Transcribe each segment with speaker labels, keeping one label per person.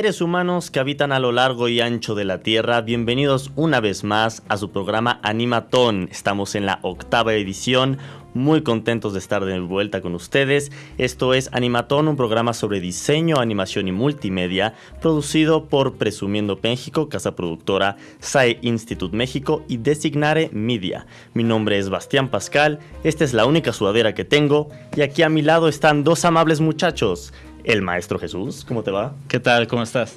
Speaker 1: Seres humanos que habitan a lo largo y ancho de la Tierra, bienvenidos una vez más a su programa Animatón. Estamos en la octava edición, muy contentos de estar de vuelta con ustedes. Esto es Animatón, un programa sobre diseño, animación y multimedia, producido por Presumiendo México, casa productora SAE Institute México y Designare Media. Mi nombre es Bastián Pascal, esta es la única sudadera que tengo y aquí a mi lado están dos amables muchachos el Maestro Jesús. ¿Cómo te va?
Speaker 2: ¿Qué tal? ¿Cómo estás?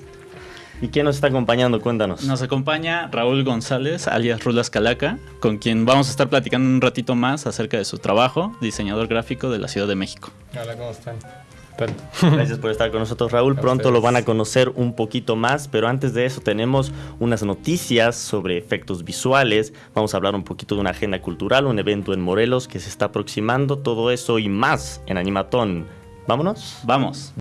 Speaker 1: ¿Y quién nos está acompañando? Cuéntanos.
Speaker 2: Nos acompaña Raúl González, alias Rulas Calaca, con quien vamos a estar platicando un ratito más acerca de su trabajo, diseñador gráfico de la Ciudad de México.
Speaker 3: Hola, ¿cómo están?
Speaker 1: Gracias por estar con nosotros, Raúl. Pronto lo van a conocer un poquito más, pero antes de eso tenemos unas noticias sobre efectos visuales. Vamos a hablar un poquito de una agenda cultural, un evento en Morelos que se está aproximando, todo eso y más en Animatón. ¿Vámonos?
Speaker 2: Vamos.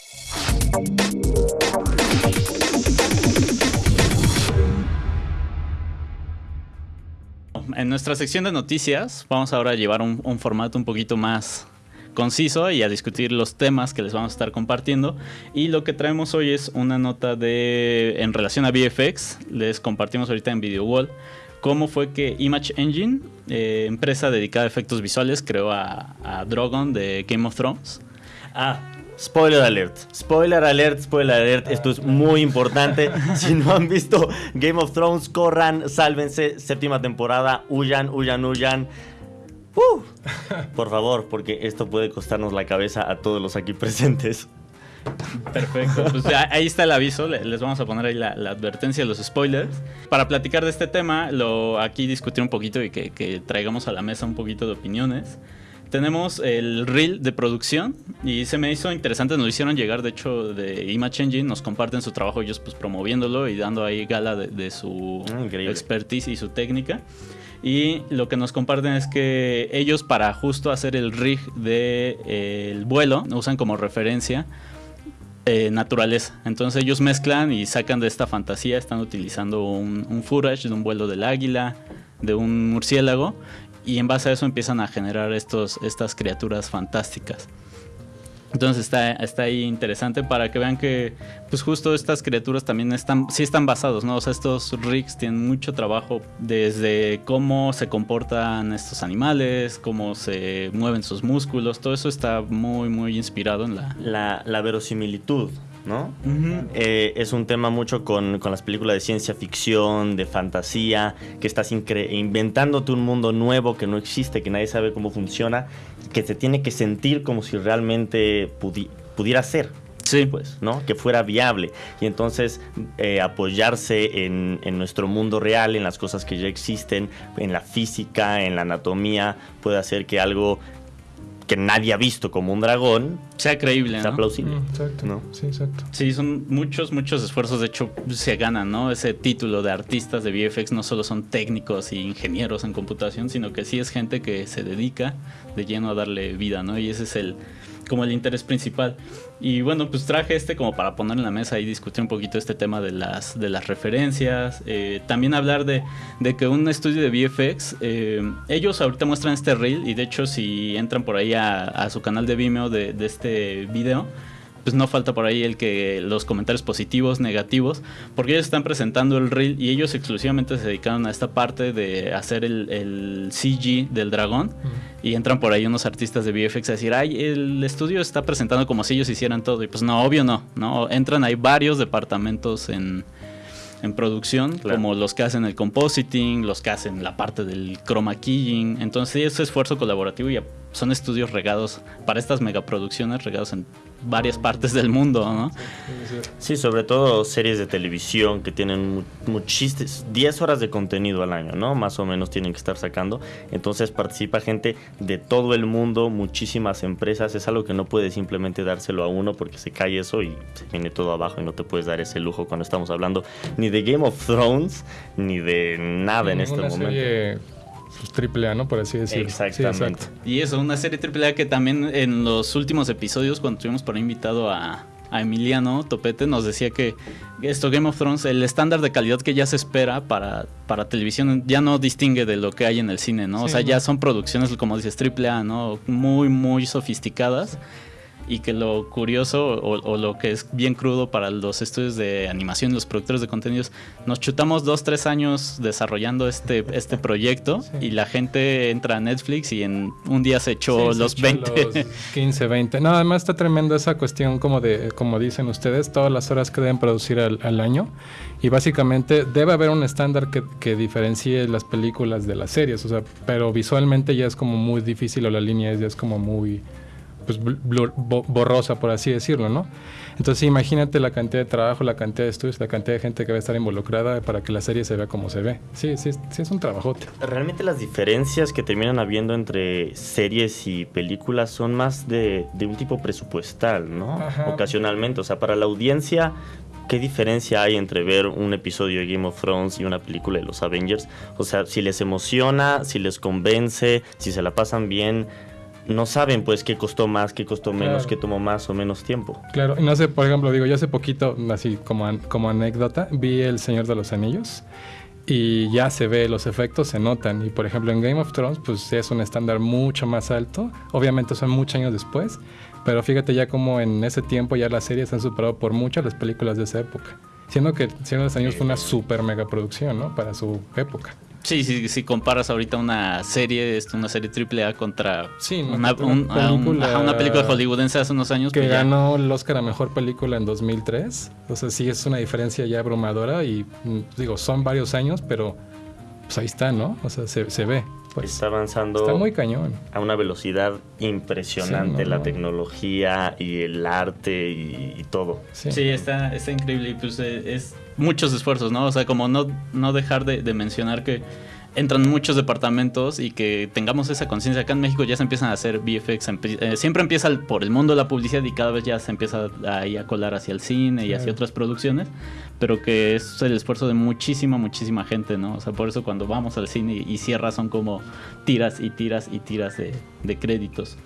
Speaker 2: En nuestra sección de noticias vamos ahora a llevar un, formato un poquito más conciso y a discutir los temas que les vamos a estar compartiendo. Y lo que traemos hoy es una nota de en relación a VFX. Les compartimos ahorita en Video Wall cómo fue que Image Engine, eh, empresa dedicada a efectos visuales, creó a, a Drogon de Game of Thrones.
Speaker 1: Ah, Spoiler alert, spoiler alert, spoiler alert, esto es muy importante. Si no han visto Game of Thrones, corran, sálvense, séptima temporada, huyan, huyan, huyan. Uh, por favor, porque esto puede costarnos la cabeza a todos los aquí presentes.
Speaker 2: Perfecto, pues ahí está el aviso, les vamos a poner ahí la, advertencia de los spoilers. Para platicar de este tema, lo aquí discutir un poquito y que traigamos a la mesa un poquito de opiniones tenemos el reel de producción y se me hizo interesante, nos lo hicieron llegar de hecho de Image Engine, nos comparten su trabajo ellos pues promoviéndolo y dando ahí gala de, su ah, expertise y su técnica. Y lo que nos comparten es que ellos para justo hacer el rig del de, eh, el vuelo usan como referencia eh, naturaleza. Entonces ellos mezclan y sacan de esta fantasía, están utilizando un, un footage de un vuelo del águila, de un murciélago y en base a eso empiezan a generar estos, estas criaturas fantásticas. Entonces está, está ahí interesante para que vean que pues justo estas criaturas también están, sí están basados, ¿no? O sea, estos rigs tienen mucho trabajo desde cómo se comportan estos animales, cómo se mueven sus músculos, todo eso está muy, muy inspirado en la...
Speaker 1: La, la verosimilitud, ¿no? Eh, es un tema mucho con, las películas de ciencia ficción, de fantasía, que estás inventándote un mundo nuevo que no existe, que nadie sabe cómo funciona, que se tiene que sentir como si realmente pudiera ser.
Speaker 2: Sí.
Speaker 1: Pues, ¿no? Que fuera viable. Y entonces eh, apoyarse en, en, nuestro mundo real, en las cosas que ya existen, en la física, en la anatomía, puede hacer que algo que nadie ha visto como un dragón
Speaker 2: sea creíble,
Speaker 1: sea plausible. Mm,
Speaker 3: exacto. Sí, exacto.
Speaker 2: Sí, son muchos, muchos esfuerzos. De hecho, se ganan, ¿no? Ese título de artistas de VFX no solo son técnicos y ingenieros en computación, sino que sí es gente que se dedica de lleno a darle vida, ¿no? Y ese es el como el interés principal. Y bueno, pues traje este como para poner en la mesa y discutir un poquito este tema de las, de las referencias. Eh, también hablar de, de, que un estudio de VFX, eh, ellos ahorita muestran este reel y de hecho si entran por ahí a, su canal de Vimeo de este video, pues no falta por ahí el que los comentarios positivos, negativos, porque ellos están presentando el reel y ellos exclusivamente se dedicaron a esta parte de hacer el, el CG del dragón. Y entran por ahí unos artistas de VFX a decir, ay, el estudio está presentando como si ellos hicieran todo y pues no, obvio no, no, entran hay varios departamentos en, en producción, como los que hacen el compositing, los que hacen la parte del chroma keying. Entonces, ese esfuerzo colaborativo y son estudios regados para estas megaproducciones, regados en varias partes del mundo, ¿no?
Speaker 1: Sí, sobre todo series de televisión que tienen muchísimas, 10 horas de contenido al año, ¿no? Más o menos tienen que estar sacando. Entonces participa gente de todo el mundo, muchísimas empresas. Es algo que no puede simplemente dárselo a uno porque se cae eso y se viene todo abajo y no te puedes dar ese lujo cuando estamos hablando ni de Game of Thrones ni de nada en este momento
Speaker 3: pues, triple A, ¿no? Por así decirlo.
Speaker 1: Exactamente.
Speaker 2: y eso, una serie triple A que también en los últimos episodios, cuando tuvimos por invitado a, Emiliano Topete, nos decía que esto Game of Thrones, el estándar de calidad que ya se espera para, para televisión, ya no distingue de lo que hay en el cine, ¿no? o sea, ya son producciones, como dices, triple A, ¿no? Muy, muy sofisticadas y que lo curioso o, lo que es bien crudo para los estudios de animación, los productores de contenidos, nos chutamos dos, tres años desarrollando este, este proyecto y la gente entra a Netflix y en un día se echó los 20.
Speaker 3: 15, 20. No, además está tremenda esa cuestión como de, como dicen ustedes, todas las horas que deben producir al, año y básicamente debe haber un estándar que, que diferencie las películas de las series, o sea, pero visualmente ya es como muy difícil o la línea es, ya es como muy pues, borrosa, por así decirlo, ¿no? Entonces imagínate la cantidad de trabajo, la cantidad de estudios, la cantidad de gente que va a estar involucrada para que la serie se vea como se ve. Sí, sí, sí es un trabajote.
Speaker 1: Realmente las diferencias que terminan habiendo entre series y películas son más de, un tipo presupuestal, ¿no? Ocasionalmente, o sea, para la audiencia ¿qué diferencia hay entre ver un episodio de Game of Thrones y una película de los Avengers? O sea, si les emociona, si les convence, si se la pasan bien, no saben pues qué costó más, qué costó menos, qué tomó más o menos tiempo.
Speaker 3: Claro, y no sé, por ejemplo, digo, yo hace poquito, así como, como anécdota, vi El Señor de los Anillos y ya se ve, los efectos se notan. Y por ejemplo, en Game of Thrones, pues es un estándar mucho más alto. Obviamente son muchos años después, pero fíjate ya como en ese tiempo ya las series han superado por muchas las películas de esa época. Siendo que Señor de los Anillos fue una super mega producción, ¿no? Para su época.
Speaker 2: Sí, sí, si comparas ahorita una serie, una serie triple A contra
Speaker 3: una, película,
Speaker 2: hollywoodense hace unos años.
Speaker 3: Que pues ganó el Oscar a Mejor Película en 2003. O sea, sí es una diferencia ya abrumadora y mm, digo, son varios años, pero pues ahí está, ¿no? O sea, se, ve. Pues,
Speaker 1: está avanzando
Speaker 3: está muy cañón.
Speaker 1: a una velocidad impresionante la tecnología y el arte y, todo.
Speaker 2: Sí. está, está increíble y pues eh, es muchos esfuerzos, ¿no? O sea, como no, no dejar de, mencionar que entran muchos departamentos y que tengamos esa conciencia. Acá en México ya se empiezan a hacer VFX, eh, siempre empieza por el mundo de la publicidad y cada vez ya se empieza ahí a colar hacia el cine y hacia otras producciones, pero que es el esfuerzo de muchísima, muchísima gente, ¿no? O sea, por eso cuando vamos al cine y, cierra son como tiras y tiras y tiras de, de créditos.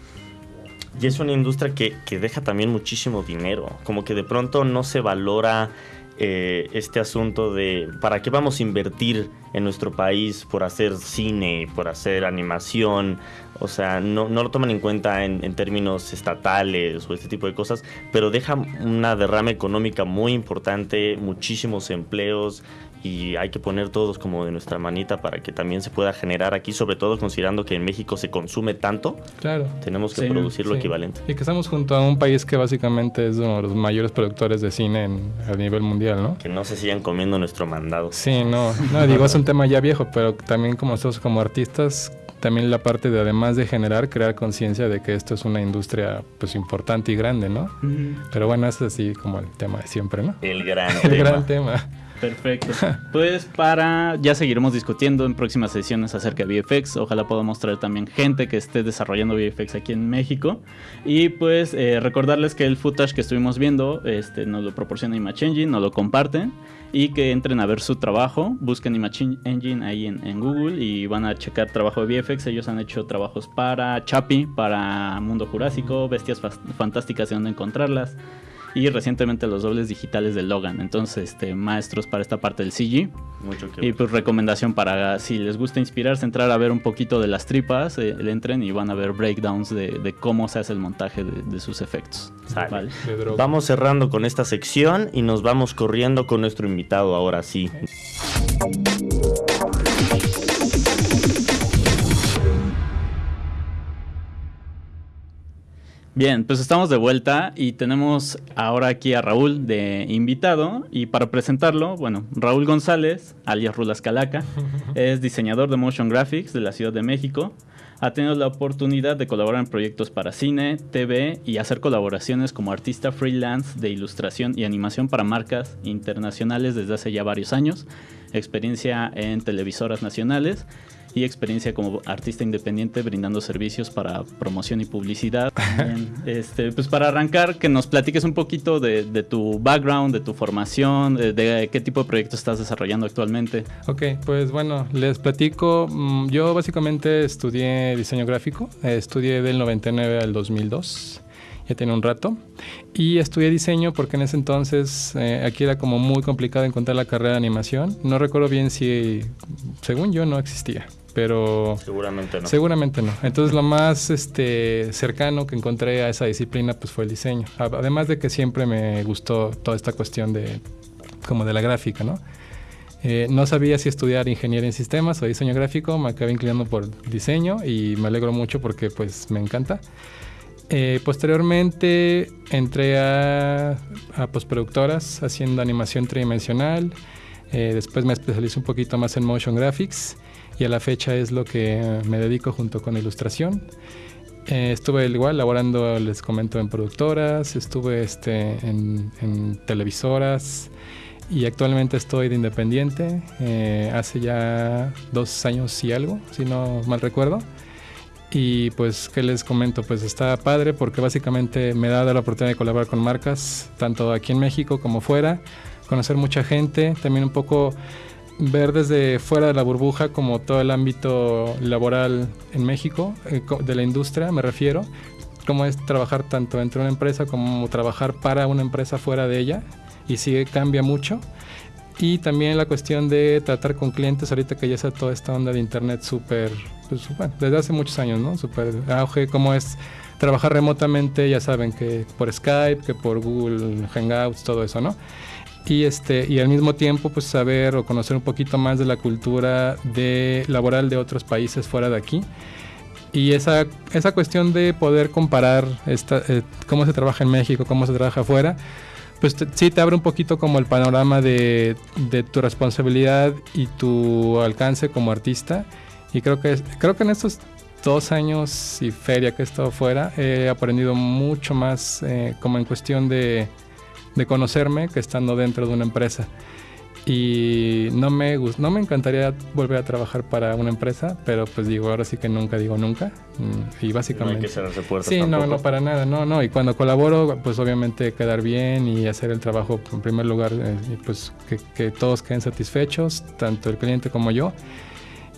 Speaker 1: Y es una industria que, que deja también muchísimo dinero, como que de pronto no se valora eh, este asunto de para qué vamos a invertir en nuestro país por hacer cine, por hacer animación, o sea, no, no lo toman en cuenta en, en, términos estatales o este tipo de cosas, pero deja una derrama económica muy importante, muchísimos empleos, y hay que poner todos como de nuestra manita para que también se pueda generar aquí, sobre todo considerando que en México se consume tanto.
Speaker 3: Claro.
Speaker 1: Tenemos que producir lo equivalente.
Speaker 3: Y que estamos junto a un país que básicamente es uno de los mayores productores de cine a nivel mundial, ¿no?
Speaker 1: Que no se sigan comiendo nuestro mandado.
Speaker 3: Sí, no, no digo, es un tema ya viejo, pero también como nosotros como artistas también la parte de además de generar, crear conciencia de que esto es una industria pues importante y grande, ¿no? Pero bueno, es así como el tema de siempre, ¿no?
Speaker 1: El gran
Speaker 3: el gran tema.
Speaker 2: Perfecto. Pues para, ya seguiremos discutiendo en próximas sesiones acerca de VFX. Ojalá podamos traer también gente que esté desarrollando VFX aquí en México. Y pues eh, recordarles que el footage que estuvimos viendo este, nos lo proporciona Image Engine, nos lo comparten. Y que entren a ver su trabajo, busquen Image Engine ahí en, en Google y van a checar trabajo de VFX. Ellos han hecho trabajos para Chapi, para Mundo Jurásico, Bestias Fantásticas y dónde encontrarlas y recientemente los dobles digitales de Logan. Entonces, este, maestros para esta parte del CG. Mucho que y pues recomendación para si les gusta inspirarse, entrar a ver un poquito de las tripas, eh, le entren y van a ver breakdowns de, cómo se hace el montaje de, sus efectos.
Speaker 1: Vamos cerrando con esta sección y nos vamos corriendo con nuestro invitado ahora sí.
Speaker 2: Bien, pues estamos de vuelta y tenemos ahora aquí a Raúl de invitado y para presentarlo, bueno, Raúl González, alias Rulas Calaca, es diseñador de motion graphics de la Ciudad de México. Ha tenido la oportunidad de colaborar en proyectos para cine, TV y hacer colaboraciones como artista freelance de ilustración y animación para marcas internacionales desde hace ya varios años, experiencia en televisoras nacionales y experiencia como artista independiente brindando servicios para promoción y publicidad. este, pues para arrancar, que nos platiques un poquito de, tu background, de tu formación, de, qué tipo de proyectos estás desarrollando actualmente.
Speaker 3: Ok, pues bueno, les platico. Mm, yo básicamente estudié diseño gráfico, estudié del 99 al 2002 ya tiene un rato. Y estudié diseño porque en ese entonces eh, aquí era como muy complicado encontrar la carrera de animación. No recuerdo bien si, según yo, no existía. Pero
Speaker 1: seguramente no.
Speaker 3: Seguramente no. Entonces lo más este, cercano que encontré a esa disciplina pues fue el diseño. Además de que siempre me gustó toda esta cuestión de como de la gráfica, ¿no? Eh, no sabía si estudiar ingeniería en sistemas o diseño gráfico, me acabé inclinando por diseño y me alegro mucho porque pues me encanta. Eh, posteriormente entré a, a, postproductoras haciendo animación tridimensional. Eh, después me especialicé un poquito más en motion graphics y a la fecha es lo que me dedico junto con ilustración. estuve igual laborando, les comento, en productoras, estuve este, en, en televisoras, y actualmente estoy de independiente eh, hace ya dos años y algo, si no mal recuerdo. Y pues, ¿qué les comento? Pues está padre porque básicamente me da la oportunidad de colaborar con marcas, tanto aquí en México como fuera, conocer mucha gente, también un poco ver desde fuera de la burbuja como todo el ámbito laboral en México, eh, de la industria me refiero, cómo es trabajar tanto dentro de una empresa como trabajar para una empresa fuera de ella y sí cambia mucho. Y también la cuestión de tratar con clientes, ahorita que ya está toda esta onda de internet súper, pues, bueno, desde hace muchos años, ¿no? Súper auge, cómo es trabajar remotamente, ya saben que por Skype, que por Google Hangouts, todo eso, ¿no? Y, este, y al mismo tiempo, pues saber o conocer un poquito más de la cultura de, laboral de otros países fuera de aquí. Y esa, esa cuestión de poder comparar esta, eh, cómo se trabaja en México, cómo se trabaja afuera, pues sí te abre un poquito como el panorama de, tu responsabilidad y tu alcance como artista. Y creo que, creo que en estos dos años y feria que he estado fuera, he aprendido mucho más eh, como en cuestión de, de conocerme que estando dentro de una empresa. Y no me, no me encantaría volver a trabajar para una empresa, pero pues digo, ahora sí que nunca digo nunca. Mm, y básicamente... No hay
Speaker 1: que cerrarse puertas
Speaker 3: Sí, no, no, para nada, no, no. Y cuando colaboro, pues obviamente quedar bien y hacer el trabajo en primer lugar, eh, pues que, que todos queden satisfechos, tanto el cliente como yo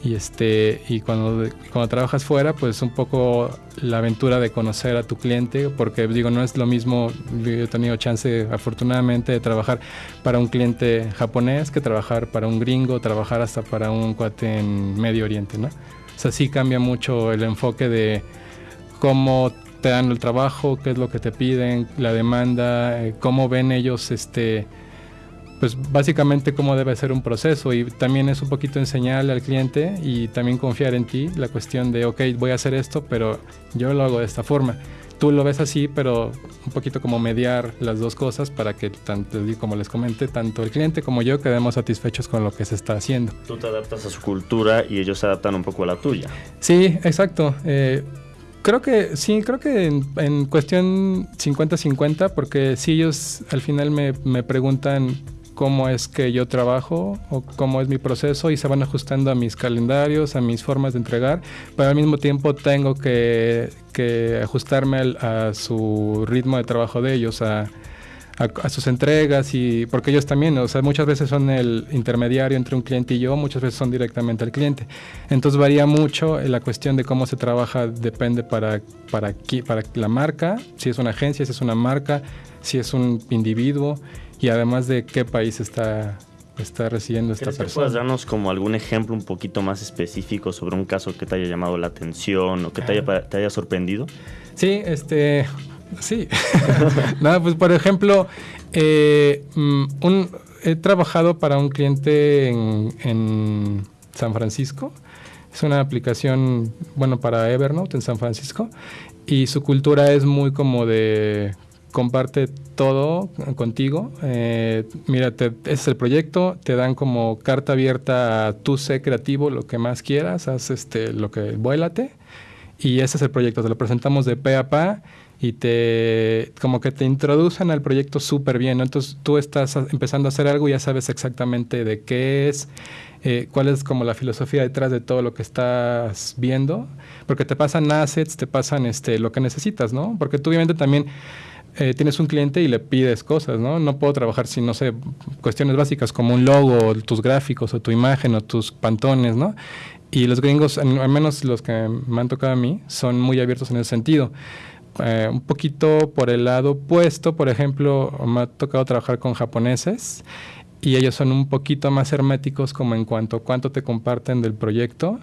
Speaker 3: y este y cuando, cuando trabajas fuera pues un poco la aventura de conocer a tu cliente porque digo no es lo mismo yo he tenido chance afortunadamente de trabajar para un cliente japonés que trabajar para un gringo trabajar hasta para un cuate en Medio Oriente no o sea cambia mucho el enfoque de cómo te dan el trabajo qué es lo que te piden la demanda eh, cómo ven ellos este pues básicamente cómo debe ser un proceso y también es un poquito enseñarle al cliente y también confiar en ti la cuestión de, ok, voy a hacer esto, pero yo lo hago de esta forma. Tú lo ves así, pero un poquito como mediar las dos cosas para que, tanto, como les comenté, tanto el cliente como yo quedemos satisfechos con lo que se está haciendo.
Speaker 1: Tú te adaptas a su cultura y ellos se adaptan un poco a la tuya.
Speaker 3: Sí, exacto. Eh, creo que sí, creo que en, en cuestión 50-50, porque si ellos al final me, me preguntan cómo es que yo trabajo o cómo es mi proceso y se van ajustando a mis calendarios, a mis formas de entregar, pero al mismo tiempo tengo que, ajustarme a su ritmo de trabajo de ellos, a, sus entregas y porque ellos también, o sea, muchas veces son el intermediario entre un cliente y yo, muchas veces son directamente al cliente. Entonces varía mucho la cuestión de cómo se trabaja, depende para, para, para la marca, si es una agencia, si es una marca, si es un individuo y además de qué país está, está recibiendo esta persona.
Speaker 1: puedes darnos como algún ejemplo un poquito más específico sobre un caso que te haya llamado la atención o que te haya, te haya sorprendido?
Speaker 3: Sí, este, sí. Nada, pues por ejemplo, eh, mm, un, he trabajado para un cliente en, en San Francisco. Es una aplicación, bueno, para Evernote en San Francisco. Y su cultura es muy como de comparte todo contigo. Eh, mira, ese es el proyecto, te dan como carta abierta a tú sé creativo, lo que más quieras, haz este, lo que vuélate. Y ese es el proyecto, te lo presentamos de pe a pa y te como que te introducen al proyecto súper bien. Entonces tú estás empezando a hacer algo y ya sabes exactamente de qué es, eh, cuál es como la filosofía detrás de todo lo que estás viendo, porque te pasan assets, te pasan este, lo que necesitas, ¿no? Porque tú obviamente también eh, tienes un cliente y le pides cosas, ¿no? No puedo trabajar sin, no sé, cuestiones básicas como un logo, tus gráficos, o tu imagen, o tus pantones, ¿no? Y los gringos, al menos los que me han tocado a mí, son muy abiertos en ese sentido. eh, un poquito por el lado opuesto, por ejemplo, me ha tocado trabajar con japoneses y ellos son un poquito más herméticos como en cuanto a cuánto te comparten del proyecto.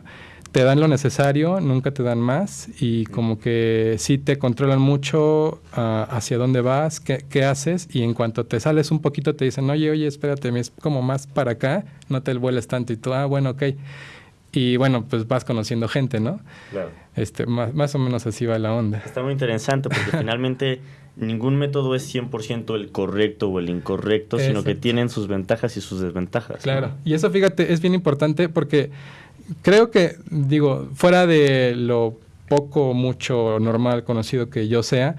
Speaker 3: Te dan lo necesario, nunca te dan más y como que sí te controlan mucho ah, hacia dónde vas, qué, qué, haces y en cuanto te sales un poquito te dicen, oye, oye, espérate, es como más para acá, no te vueles tanto y tú, ah, bueno, ok. Y bueno, pues vas conociendo gente, ¿no? Claro. Este, más, más o menos así va la onda.
Speaker 1: Está muy interesante porque finalmente ningún método es 100% el correcto o el incorrecto, sino que tienen sus ventajas y sus desventajas.
Speaker 3: Claro, y eso fíjate, es bien importante porque creo que, digo, fuera de lo poco, mucho normal, conocido que yo sea,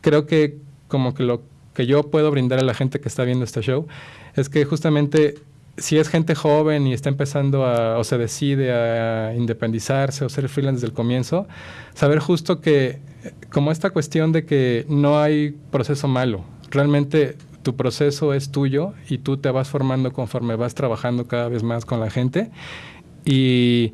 Speaker 3: creo que como que lo que yo puedo brindar a la gente que está viendo este show es que justamente si es gente joven y está empezando a, o se decide a independizarse o ser freelance desde el comienzo, saber justo que como esta cuestión de que no hay proceso malo, realmente tu proceso es tuyo y tú te vas formando conforme vas trabajando cada vez más con la gente E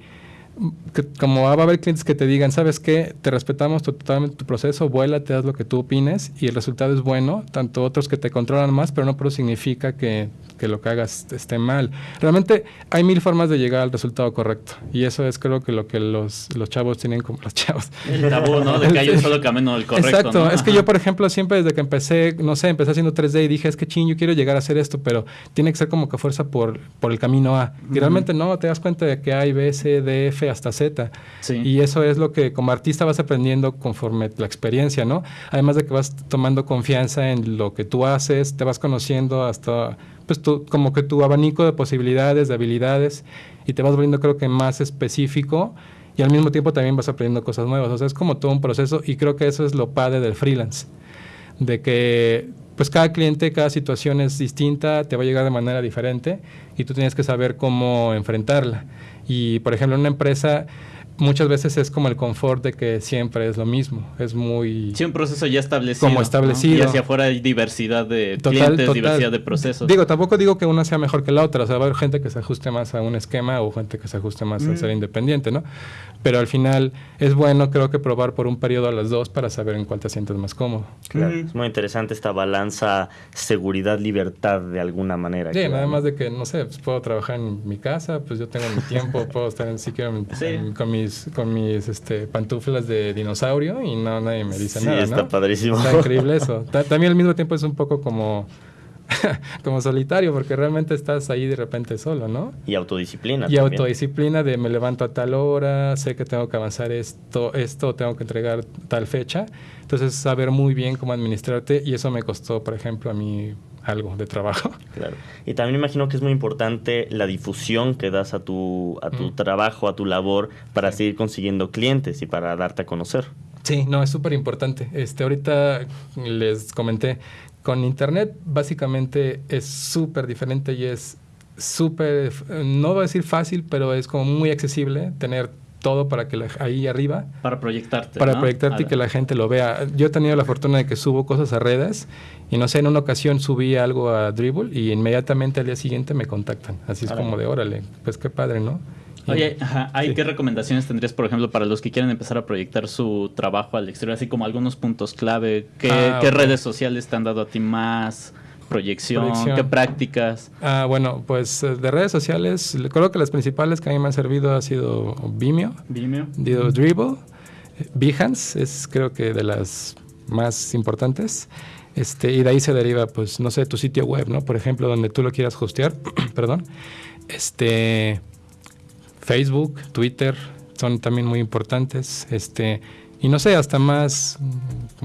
Speaker 3: y como va a haber clientes que te digan, ¿sabes qué? Te respetamos totalmente tu proceso, vuela, te das lo que tú opines y el resultado es bueno, tanto otros que te controlan más, pero no pero significa que que lo que hagas esté mal. Realmente hay mil formas de llegar al resultado correcto. Y eso es creo que lo que los, los chavos tienen como los chavos.
Speaker 2: El tabú, ¿no? De que hay un solo camino el correcto.
Speaker 3: Exacto. Es que yo, por ejemplo, siempre desde que empecé, no sé, empecé haciendo 3D y dije, es que ching, yo quiero llegar a hacer esto, pero tiene que ser como que fuerza por, por el camino A. Y realmente no, te das cuenta de que hay B, C, D, F hasta Z. Sí. Y eso es lo que como artista vas aprendiendo conforme la experiencia, ¿no? Además de que vas tomando confianza en lo que tú haces, te vas conociendo hasta pues tu, como que tu abanico de posibilidades, de habilidades, y te vas volviendo creo que más específico y al mismo tiempo también vas aprendiendo cosas nuevas. O sea, es como todo un proceso y creo que eso es lo padre del freelance, de que pues cada cliente, cada situación es distinta, te va a llegar de manera diferente y tú tienes que saber cómo enfrentarla. Y por ejemplo, una empresa muchas veces es como el confort de que siempre es lo mismo. Es muy...
Speaker 2: Sí, un proceso ya establecido.
Speaker 3: Como establecido.
Speaker 2: Y hacia afuera hay diversidad de clientes, diversidad de procesos.
Speaker 3: Digo, tampoco digo que una sea mejor que la otra. O sea, va a haber gente que se ajuste más a un esquema o gente que se ajuste más a mm. ser independiente, ¿no? Pero al final es bueno, creo que probar por un periodo a las dos para saber en cuál te sientes más cómodo.
Speaker 1: Claro, es muy interesante esta balanza seguridad-libertad de alguna manera.
Speaker 3: Sí, nada más de que, no sé, pues puedo trabajar en mi casa, pues yo tengo mi tiempo, puedo estar en, si quiero, con mis, con mis este, pantuflas de dinosaurio y no nadie me dice nada.
Speaker 1: Sí, está padrísimo.
Speaker 3: Está increíble eso. También al mismo tiempo es un poco como como solitario, porque realmente estás ahí de repente solo, ¿no?
Speaker 1: Y autodisciplina.
Speaker 3: Y autodisciplina de me levanto a tal hora, sé que tengo que avanzar esto, esto, tengo que entregar tal fecha. Entonces, saber muy bien cómo administrarte y eso me costó, por ejemplo, a mí algo de trabajo.
Speaker 1: Claro. Y también imagino que es muy importante la difusión que das a tu, a tu mm. trabajo, a tu labor, para seguir consiguiendo clientes y para darte a conocer.
Speaker 3: Sí, no, es súper importante. Este, ahorita les comenté, con Internet básicamente es súper diferente y es súper, no voy a decir fácil, pero es como muy accesible tener todo para que ahí arriba.
Speaker 2: Para proyectarte.
Speaker 3: Para proyectarte y que la gente lo vea. Yo he tenido la fortuna de que subo cosas a redes y no sé, en una ocasión subí algo a Dribble y inmediatamente al día siguiente me contactan. Así es como de órale, pues qué padre, ¿no?
Speaker 2: Oye, ¿hay qué recomendaciones tendrías, por ejemplo, para los que quieren empezar a proyectar su trabajo al exterior? Así como algunos puntos clave. ¿Qué, ah, redes sociales te han dado a ti más proyección? ¿Qué prácticas?
Speaker 3: Ah, bueno, pues eh, de redes sociales, creo que las principales que a mí me han servido ha sido Vimeo,
Speaker 2: Vimeo.
Speaker 3: Dribble, Behance, es creo que de las más importantes. Este, y de ahí se deriva, pues, no sé, tu sitio web, ¿no? Por ejemplo, donde tú lo quieras hostear, perdón. Este, Facebook, Twitter son también muy importantes. Este, y no sé, hasta más,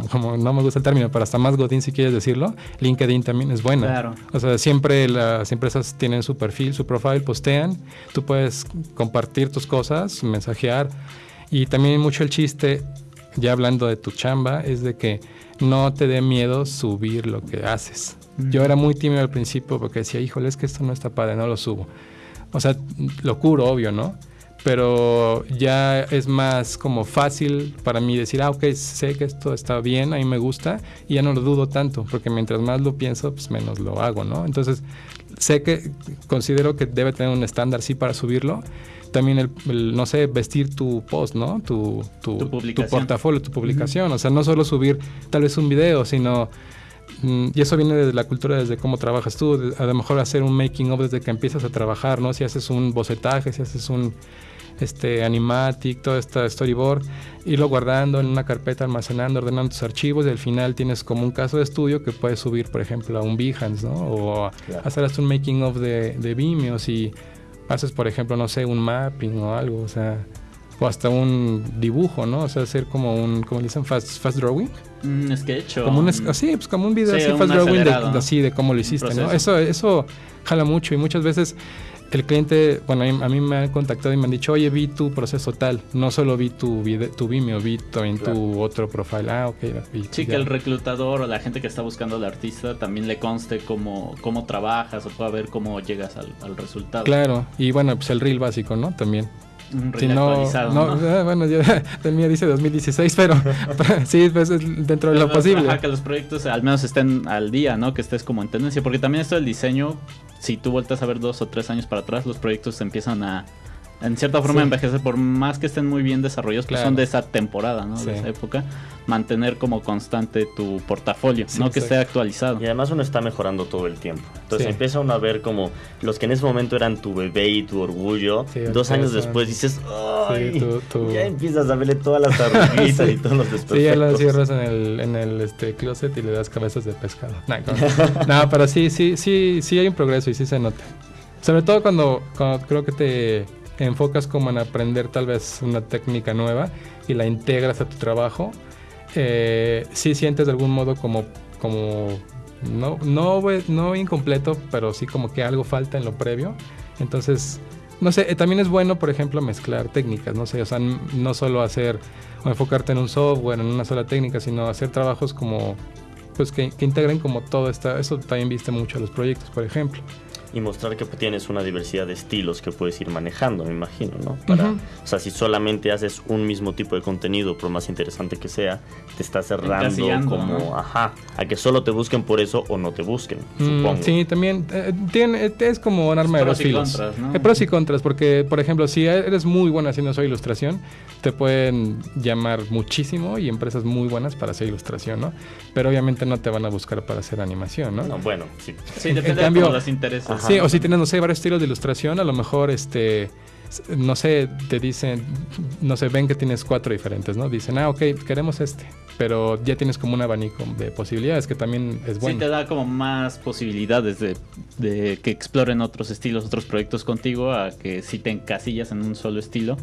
Speaker 3: como no me gusta el término, pero hasta más Godín si quieres decirlo, LinkedIn también es buena. Claro. O sea, siempre las empresas tienen su perfil, su profile, postean, tú puedes compartir tus cosas, mensajear. Y también mucho el chiste, ya hablando de tu chamba, es de que no te dé miedo subir lo que haces. Yo era muy tímido al principio porque decía, híjole, es que esto no está padre, no lo subo. O sea, lo curo, obvio, ¿no? Pero ya es más como fácil para mí decir, ah, ok, sé que esto está bien, a mí me gusta, y ya no lo dudo tanto, porque mientras más lo pienso, pues menos lo hago, ¿no? Entonces, sé que considero que debe tener un estándar, sí, para subirlo. También el, no sé, vestir tu post, ¿no? Tu, tu, tu, portafolio, tu publicación. O sea, no solo subir tal vez un video, sino... Y eso viene de la cultura desde cómo trabajas tú, a lo mejor hacer un making of desde que empiezas a trabajar, ¿no? Si haces un bocetaje, si haces un este animatic, todo este storyboard, irlo guardando en una carpeta, almacenando, ordenando tus archivos y al final tienes como un caso de estudio que puedes subir, por ejemplo, a un Behance, ¿no? O hacer hasta un making of de, de Vimeo si haces, por ejemplo, no sé, un mapping o algo, o sea, o hasta un dibujo, ¿no? O sea, hacer como un, como dicen, fast, fast drawing.
Speaker 2: Un sketch
Speaker 3: Como un, sí, pues como un video así, fast drawing de, así de cómo lo hiciste, ¿no? Eso, eso jala mucho y muchas veces el cliente, bueno, a mí me han contactado y me han dicho, oye, vi tu proceso tal, no solo vi tu, video, tu Vimeo, vi también tu otro profile. Ah, ok.
Speaker 2: sí, que el reclutador o la gente que está buscando al artista también le conste cómo, cómo trabajas o pueda ver cómo llegas al, al resultado.
Speaker 3: Claro, y bueno, pues el reel básico, ¿no? También.
Speaker 2: Si no, no,
Speaker 3: ah, bueno, ya, el mío dice 2016, pero, sí, pues dentro de lo posible.
Speaker 2: que los proyectos al menos estén al día, ¿no? Que estés como en tendencia, porque también esto del diseño, si tú vueltas a ver dos o tres años para atrás, los proyectos se empiezan a, en cierta forma, envejecer, por más que estén muy bien desarrollados, pues son de esa temporada, ¿no? De esa época mantener como constante tu portafolio, no que esté actualizado.
Speaker 1: Y además uno está mejorando todo el tiempo. Entonces empieza uno a ver como los que en ese momento eran tu bebé y tu orgullo, dos años después dices, ¡ay! Ya empiezas a verle todas las arruguitas y todos los desperfectos.
Speaker 3: Sí, ya lo cierras en el, en el este, closet y le das cabezas de pescado. No, pero sí, sí, sí, sí hay un progreso y sí se nota. Sobre todo cuando, cuando creo que te enfocas como en aprender tal vez una técnica nueva y la integras a tu trabajo eh, sí sientes de algún modo como, como no, no, no incompleto, pero sí como que algo falta en lo previo. Entonces, no sé, eh, también es bueno, por ejemplo, mezclar técnicas, no sé, o sea, no solo hacer o enfocarte en un software, en una sola técnica, sino hacer trabajos como, pues que, que integren como todo esta, eso también viste mucho a los proyectos, por ejemplo
Speaker 1: y mostrar que tienes una diversidad de estilos que puedes ir manejando, me imagino, ¿no? Para, O sea, si solamente haces un mismo tipo de contenido, por más interesante que sea, te estás cerrando como, ajá, a que solo te busquen por eso o no te busquen, mm, supongo.
Speaker 3: Sí, también eh, tiene, eh, es como un arma de dos filos. Contras, ¿no? Eh, pros y contras, porque, por ejemplo, si eres muy bueno haciendo su ilustración, te pueden llamar muchísimo y empresas muy buenas para hacer ilustración, ¿no? Pero obviamente no te van a buscar para hacer animación, ¿no?
Speaker 1: no bueno, sí.
Speaker 2: Sí, depende de cómo las
Speaker 3: Sí, o si tienes, no sé, varios estilos de ilustración, a lo mejor este no sé, te dicen, no sé, ven que tienes cuatro diferentes, ¿no? Dicen, ah, ok, queremos este, pero ya tienes como un abanico de posibilidades que también es bueno.
Speaker 2: Sí, te da como más posibilidades de, de, que exploren otros estilos, otros proyectos contigo, a que si te encasillas en un solo estilo,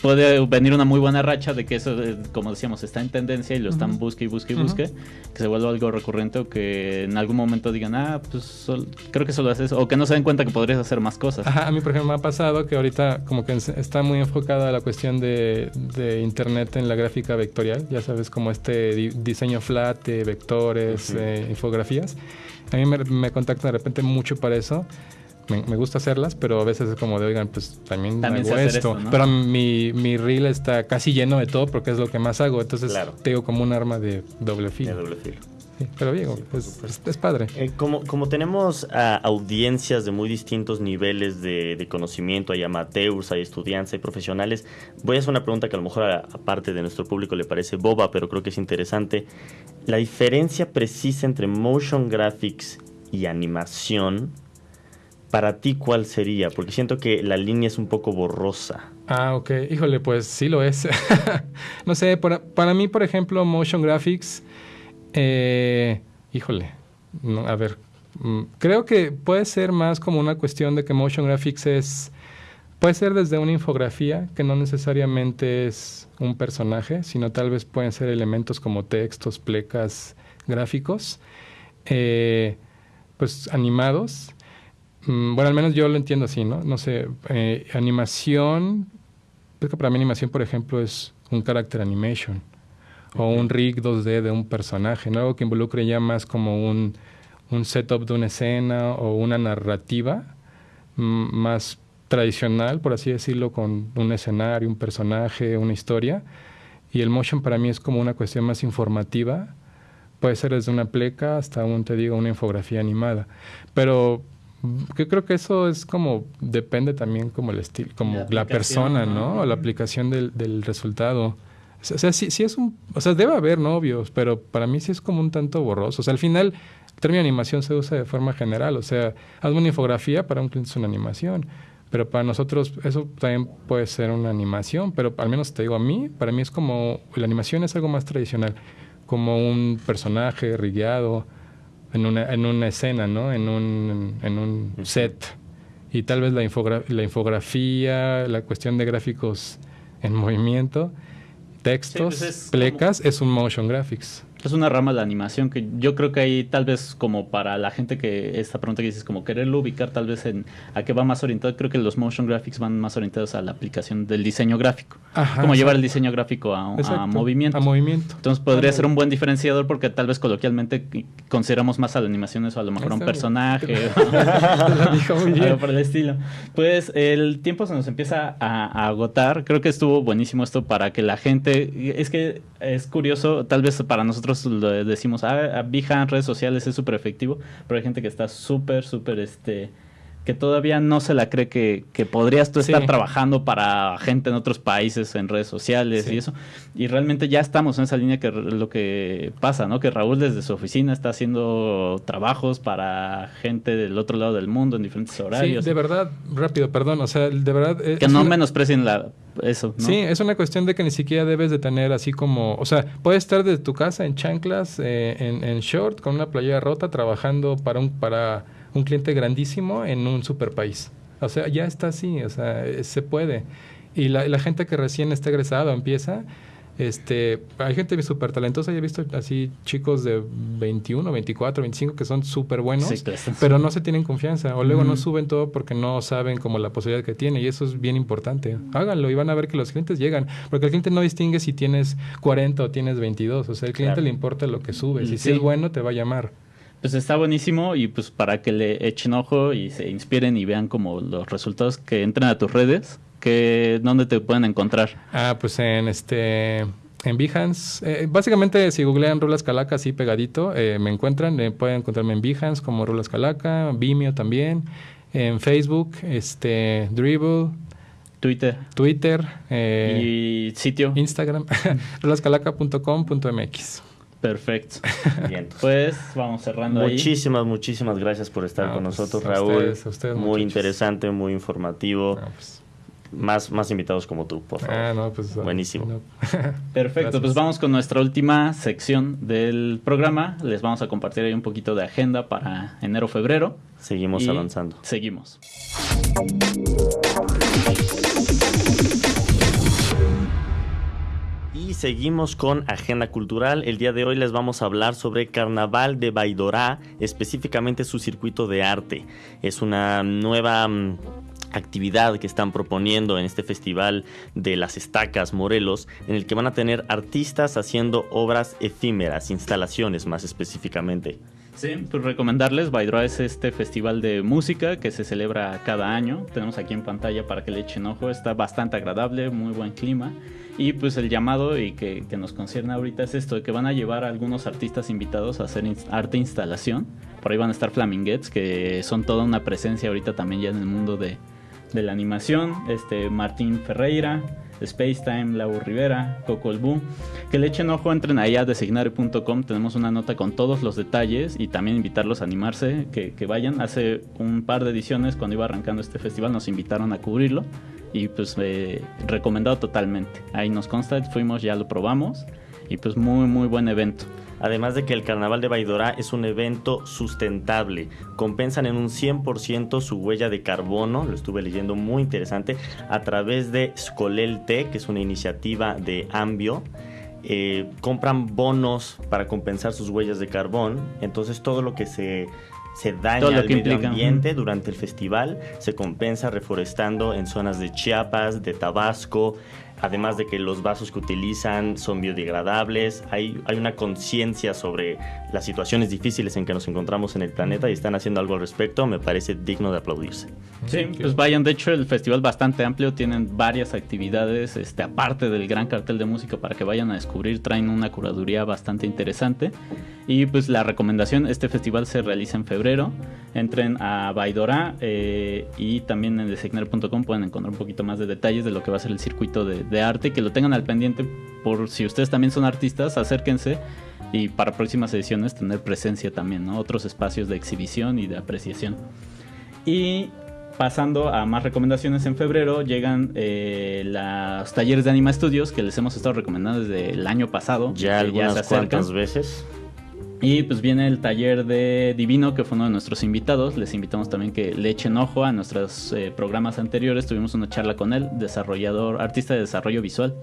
Speaker 2: puede venir una muy buena racha de que eso, eh, como decíamos, está en tendencia y lo están busque y busque y busque, que se vuelva algo recurrente o que en algún momento digan, ah, pues creo que solo haces o que no se den cuenta que podrías hacer más cosas.
Speaker 3: Ajá, a mí, por ejemplo, me ha pasado que ahorita como que está muy enfocada la cuestión de, internet en la gráfica vectorial, ya sabes, como este diseño flat de vectores, eh, infografías. A mí me, me contactan de repente mucho para eso me, gusta hacerlas, pero a veces es como de, oigan, pues también, hago esto. Pero mi, mi reel está casi lleno de todo porque es lo que más hago. Entonces tengo como un arma de doble filo.
Speaker 1: De doble filo.
Speaker 3: Sí, pero bien, es, es, padre.
Speaker 1: Eh, como, como tenemos audiencias de muy distintos niveles de, conocimiento, hay amateurs, hay estudiantes, hay profesionales, voy a hacer una pregunta que a lo mejor aparte de nuestro público le parece boba, pero creo que es interesante. La diferencia precisa entre motion graphics y animación para ti, ¿cuál sería? Porque siento que la línea es un poco borrosa.
Speaker 3: Ah, ok. Híjole, pues sí lo es. no sé, para, para, mí, por ejemplo, motion graphics, eh, híjole, a ver, mm, creo que puede ser más como una cuestión de que motion graphics es, puede ser desde una infografía, que no necesariamente es un personaje, sino tal vez pueden ser elementos como textos, plecas, gráficos, eh, pues animados Mm, bueno, al menos yo lo entiendo así, ¿no? No sé, eh, animación, creo que para mí animación, por ejemplo, es un character animation o un rig 2D de un personaje, ¿no? Algo que involucre ya más como un, un setup de una escena o una narrativa más tradicional, por así decirlo, con un escenario, un personaje, una historia. Y el motion para mí es como una cuestión más informativa. Puede ser desde una pleca hasta un, te digo, una infografía animada. Pero yo creo que eso es como, depende también como el estilo, como la, persona, ¿no? O la aplicación del, del resultado. O sea, sí, sí, es un, o sea, debe haber novios, pero para mí sí es como un tanto borroso. O sea, al final, el término animación se usa de forma general. O sea, hazme una infografía para un cliente es una animación. Pero para nosotros eso también puede ser una animación, pero al menos te digo a mí, para mí es como, la animación es algo más tradicional, como un personaje rigueado en una, en una escena, ¿no? En un, en un set. Y tal vez la, la infografía, la cuestión de gráficos en movimiento, textos, pues plecas, es un motion graphics
Speaker 2: es una rama de la animación que yo creo que ahí tal vez como para la gente que esta pregunta que dices como quererlo ubicar tal vez en a qué va más orientado creo que los motion graphics van más orientados a la aplicación del diseño gráfico. Como llevar el diseño gráfico a, movimiento
Speaker 3: a movimiento.
Speaker 2: entonces podría ser un buen diferenciador porque tal vez coloquialmente consideramos más a la animación eso a lo mejor un personaje algo por el estilo. Pues el tiempo se nos empieza a agotar. Creo que estuvo buenísimo esto para que la gente es que es curioso tal vez para nosotros nosotros decimos, ah, en redes sociales es súper efectivo, pero hay gente que está súper, súper, este, que todavía no se la cree que, que podrías tú estar trabajando para gente en otros países en redes sociales y eso. Y realmente ya estamos en esa línea que lo que pasa, ¿no? Que Raúl desde su oficina está haciendo trabajos para gente del otro lado del mundo en diferentes horarios.
Speaker 3: Sí, de verdad, rápido, perdón, o sea, de verdad...
Speaker 2: Eh, que no menosprecien la eso.
Speaker 3: Sí, es una cuestión de que ni siquiera debes de tener así como, o sea, puedes estar desde tu casa en chanclas, eh, en, en, short, con una playera rota, trabajando para un, para un cliente grandísimo en un super país. O sea, ya está así, o sea, eh, se puede. Y la, la gente que recién está egresado empieza, este, hay gente súper talentosa, he visto así chicos de 21, 24, 25 que son súper buenos, pero no se tienen confianza o luego no suben todo porque no saben como la posibilidad que tiene y eso es bien importante. Háganlo y van a ver que los clientes llegan, porque el cliente no distingue si tienes 40 o tienes 22, o sea, el cliente le importa lo que subes y si es bueno te va a llamar.
Speaker 2: Pues está buenísimo y pues para que le echen ojo y se inspiren y vean como los resultados que entren a tus redes que dónde te pueden encontrar.
Speaker 3: Ah, pues en este en Behance, eh, básicamente si googlean Rulas Calaca así pegadito, eh, me encuentran, eh, pueden encontrarme en Behance como Rulas Calaca, Vimeo también, en Facebook, este Dribble,
Speaker 2: Twitter,
Speaker 3: Twitter
Speaker 2: y sitio
Speaker 3: Instagram, rulascalaca.com.mx.
Speaker 2: Perfecto. Bien. Pues vamos cerrando
Speaker 1: muchísimas, Muchísimas, gracias por estar con pues, nosotros, Raúl. muy interesante, muy informativo. Pues, más, más invitados como tú, por favor. Ah, no, pues, Buenísimo.
Speaker 2: Perfecto, pues vamos con nuestra última sección del programa. Les vamos a compartir ahí un poquito de agenda para enero-febrero.
Speaker 1: Seguimos avanzando.
Speaker 2: Seguimos.
Speaker 1: Y seguimos con Agenda Cultural. El día de hoy les vamos a hablar sobre Carnaval de Baidorá, específicamente su circuito de arte. Es una nueva mm, actividad que están proponiendo en este festival de las estacas Morelos, en el que van a tener artistas haciendo obras efímeras, instalaciones más específicamente.
Speaker 2: Sí, pues recomendarles, Baidroa es este festival de música que se celebra cada año. Tenemos aquí en pantalla para que le echen ojo, está bastante agradable, muy buen clima. Y pues el llamado y que, nos concierne ahorita es esto, que van a llevar a algunos artistas invitados a hacer arte instalación. Por ahí van a estar Flaminguettes, que son toda una presencia ahorita también ya en el mundo de, de la animación, este Martín Ferreira, Spacetime, Lau Rivera, Coco el Que le echen ojo, entren ahí a designare.com, tenemos una nota con todos los detalles y también invitarlos a animarse, que, vayan. Hace un par de ediciones, cuando iba arrancando este festival, nos invitaron a cubrirlo y pues eh, recomendado totalmente. Ahí nos consta, fuimos, ya lo probamos y pues muy, muy buen evento.
Speaker 1: Además de que el Carnaval de Baidora es un evento sustentable, compensan en un 100% su huella de carbono, lo estuve leyendo muy interesante, a través de Skolelte, que es una iniciativa de Ambio. Eh, compran bonos para compensar sus huellas de carbón, entonces todo lo que se se daña al medio ambiente durante el festival, se compensa reforestando en zonas de Chiapas, de Tabasco, además de que los vasos que utilizan son biodegradables, hay, hay una conciencia sobre las situaciones difíciles en que nos encontramos en el planeta y están haciendo algo al respecto, me parece digno de aplaudirse.
Speaker 2: Sí, pues vayan, de hecho el festival bastante amplio, tienen varias actividades, este, aparte del gran cartel de música para que vayan a descubrir, traen una curaduría bastante interesante. Y pues la recomendación, este festival se realiza en febrero, entren a Baidora eh, y también en designer.com pueden encontrar un poquito más de detalles de lo que va a ser el circuito de, de arte, que lo tengan al pendiente por si ustedes también son artistas, acérquense y para próximas ediciones tener presencia también, ¿no? Otros espacios de exhibición y de apreciación. Y pasando a más recomendaciones en febrero, llegan eh, los talleres de Anima Studios que les hemos estado recomendando desde el año pasado.
Speaker 1: Ya algunas cuantas veces.
Speaker 2: Y pues viene el taller de Divino, que fue uno de nuestros invitados. Les invitamos también que le echen ojo a nuestros eh, programas anteriores. Tuvimos una charla con él, desarrollador, artista de desarrollo visual,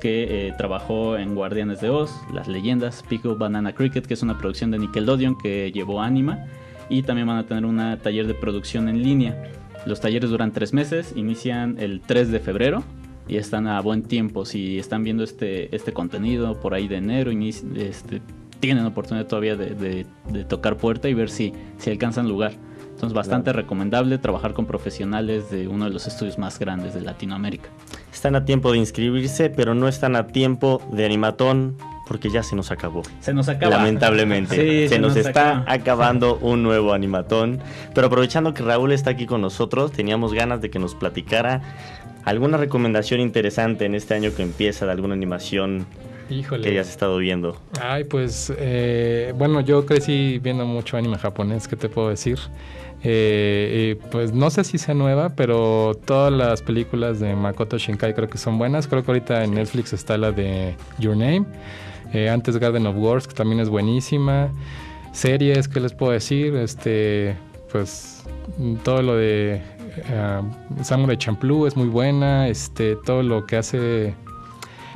Speaker 2: que eh, trabajó en Guardianes de Oz, Las Leyendas, Pico Banana Cricket, que es una producción de Nickelodeon que llevó Anima. Y también van a tener un taller de producción en línea. Los talleres duran tres meses, inician el 3 de febrero y están a buen tiempo. Si están viendo este, este contenido por ahí de enero, este, tienen oportunidad todavía de, tocar puerta y ver si, si alcanzan lugar. Entonces, bastante recomendable trabajar con profesionales de uno de los estudios más grandes de Latinoamérica.
Speaker 1: Están a tiempo de inscribirse, pero no están a tiempo de animatón porque ya se nos acabó.
Speaker 2: Se nos acaba.
Speaker 1: Lamentablemente. se, nos, está acabando un nuevo animatón. Pero aprovechando que Raúl está aquí con nosotros, teníamos ganas de que nos platicara alguna recomendación interesante en este año que empieza de alguna animación Híjole. que hayas estado viendo.
Speaker 3: Ay, pues, eh, bueno, yo crecí viendo mucho anime japonés, ¿qué te puedo decir? Eh, pues no sé si sea nueva, pero todas las películas de Makoto Shinkai creo que son buenas. Creo que ahorita en Netflix está la de Your Name. Eh, antes Garden of Wars, que también es buenísima. Series, ¿qué les puedo decir? Este, pues todo lo de uh, Samurai Champloo es muy buena. Este, todo lo que hace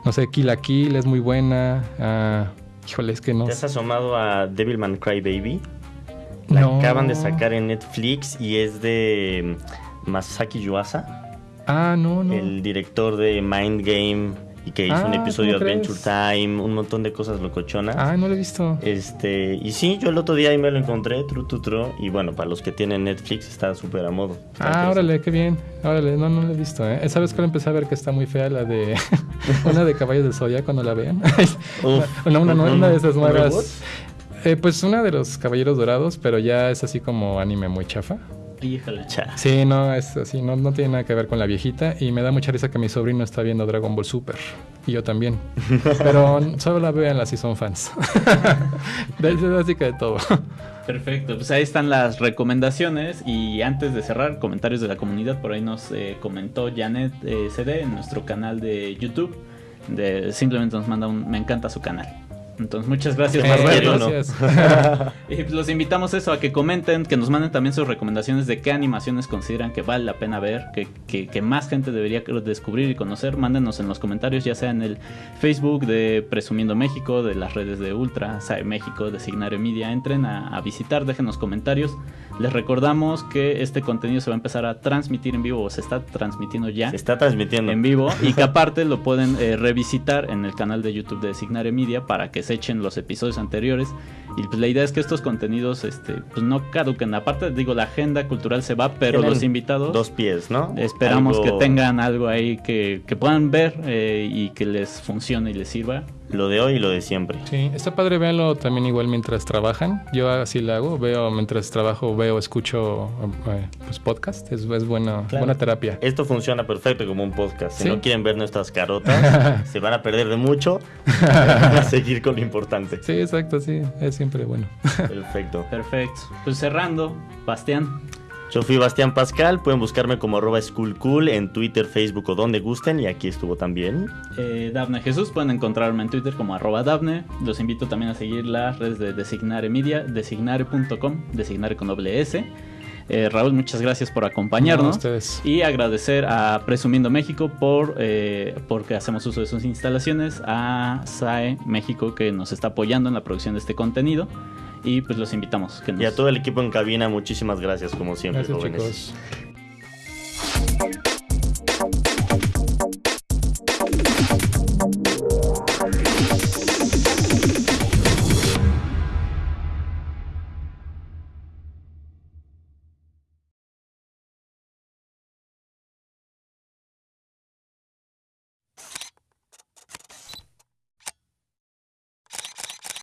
Speaker 3: no sé, Kill la Kill es muy buena. Uh, híjole, es que no.
Speaker 1: ¿Te has asomado a Devilman Crybaby? La acaban de sacar en Netflix y es de Masaki Yuasa.
Speaker 3: Ah, no, no.
Speaker 1: El director de Mind Game y que hizo un ah, episodio de Adventure Time, un montón de cosas locochonas.
Speaker 3: Ah, no lo he visto.
Speaker 1: Este, y sí, yo el otro día ahí me lo encontré, tru, tru, tru, y bueno, para los que tienen Netflix está súper a modo.
Speaker 3: ah, órale, qué bien. Órale, no, no lo he visto, ¿eh? ¿Sabes cuál empecé a ver que está muy fea? La de una de Caballos de Soya, cuando la vean. una, una, una, de esas nuevas. Eh, pues una de los Caballeros Dorados, pero ya es así como anime muy chafa.
Speaker 2: Híjole.
Speaker 3: Sí, no, es así, no, no tiene nada que ver con la viejita. Y me da mucha risa que mi sobrino está viendo Dragon Ball Super. Y yo también. Pero solo la vean las si son fans. así que de todo.
Speaker 2: Perfecto, pues ahí están las recomendaciones. Y antes de cerrar, comentarios de la comunidad. Por ahí nos eh, comentó Janet eh, CD en nuestro canal de YouTube. De, simplemente nos manda un me encanta su canal. Entonces, muchas gracias, Gracias. y pues, los invitamos eso, a que comenten, que nos manden también sus recomendaciones de qué animaciones consideran que vale la pena ver, que, más gente debería descubrir y conocer. Mándenos en los comentarios, ya sea en el Facebook de Presumiendo México, de las redes de Ultra, SAE México, de Signario Media. Entren a, a visitar, déjenos comentarios. Les recordamos que este contenido se va a empezar a transmitir en vivo o se está transmitiendo ya.
Speaker 1: Se está transmitiendo.
Speaker 2: En vivo y que aparte lo pueden eh, revisitar en el canal de YouTube de Signare Media para que se echen los episodios anteriores. Y pues la idea es que estos contenidos este, pues no caduquen. Aparte, digo, la agenda cultural se va, pero los invitados...
Speaker 1: Dos pies, ¿no?
Speaker 2: Esperamos que tengan algo ahí que, que puedan ver eh, y que les funcione y les sirva
Speaker 1: lo de hoy y lo de siempre.
Speaker 3: Sí, está padre verlo también igual mientras trabajan. Yo así lo hago, veo mientras trabajo, veo, escucho eh, pues podcast, es, es buena, buena terapia.
Speaker 1: Esto funciona perfecto como un podcast. Si no quieren ver nuestras carotas, se van a perder de mucho, van a seguir con lo importante.
Speaker 3: Sí, exacto, sí, es siempre bueno.
Speaker 1: Perfecto.
Speaker 2: Perfecto. Pues cerrando, Bastián,
Speaker 1: yo fui Bastián Pascal, pueden buscarme como arroba schoolcool en Twitter, Facebook o donde gusten y aquí estuvo también.
Speaker 2: Eh, Dafne Jesús, pueden encontrarme en Twitter como arroba Dafne. Los invito también a seguir las redes de Designare Media, designare.com, designare con doble S. Eh, Raúl, muchas gracias por acompañarnos. y agradecer a Presumiendo México por eh, porque hacemos uso de sus instalaciones, a SAE México que nos está apoyando en la producción de este contenido y pues los invitamos.
Speaker 1: Y a todo el equipo en cabina, muchísimas gracias como siempre, jóvenes.